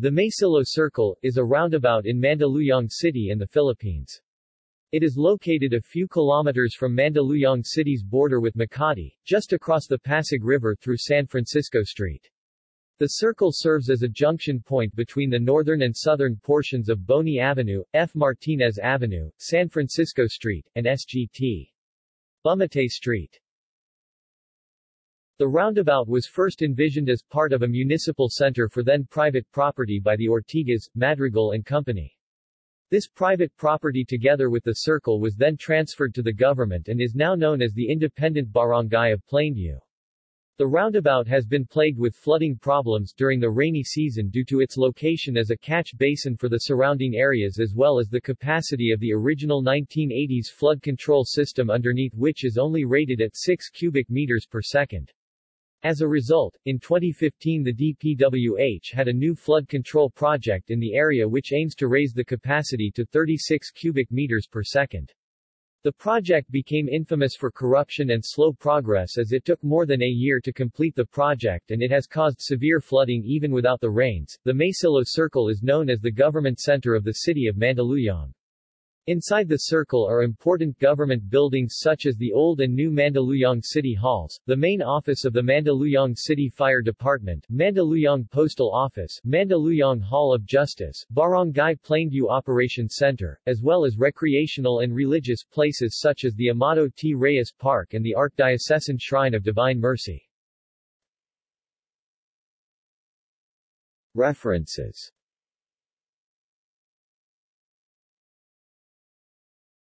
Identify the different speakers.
Speaker 1: The Maysilo Circle, is a roundabout in Mandaluyong City in the Philippines. It is located a few kilometers from Mandaluyong City's border with Makati, just across the Pasig River through San Francisco Street. The circle serves as a junction point between the northern and southern portions of Boni Avenue, F. Martinez Avenue, San Francisco Street, and SGT. Bumatay Street. The roundabout was first envisioned as part of a municipal center for then private property by the Ortigas, Madrigal and Company. This private property together with the circle was then transferred to the government and is now known as the Independent Barangay of Plainview. The roundabout has been plagued with flooding problems during the rainy season due to its location as a catch basin for the surrounding areas as well as the capacity of the original 1980s flood control system underneath which is only rated at 6 cubic meters per second. As a result, in 2015 the DPWH had a new flood control project in the area which aims to raise the capacity to 36 cubic meters per second. The project became infamous for corruption and slow progress as it took more than a year to complete the project and it has caused severe flooding even without the rains. The Maysilo Circle is known as the government center of the city of Mandaluyong. Inside the circle are important government buildings such as the old and new Mandaluyong City Halls, the main office of the Mandaluyong City Fire Department, Mandaluyong Postal Office, Mandaluyong Hall of Justice, Barangay Plainview Operations Center, as well as recreational and religious places such as the Amado T. Reyes Park and the Archdiocesan Shrine of Divine Mercy. References